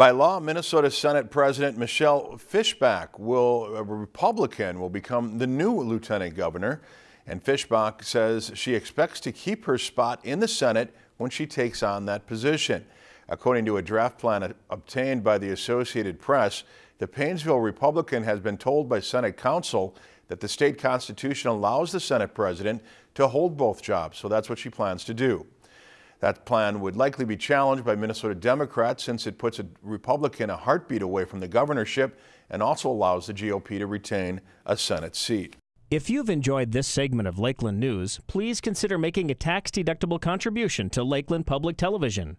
By law, Minnesota Senate President Michelle Fischbach will, a Republican, will become the new lieutenant governor. And Fischbach says she expects to keep her spot in the Senate when she takes on that position. According to a draft plan obtained by the Associated Press, the Paynesville Republican has been told by Senate counsel that the state constitution allows the Senate president to hold both jobs, so that's what she plans to do. That plan would likely be challenged by Minnesota Democrats since it puts a Republican a heartbeat away from the governorship and also allows the GOP to retain a Senate seat. If you've enjoyed this segment of Lakeland News, please consider making a tax-deductible contribution to Lakeland Public Television.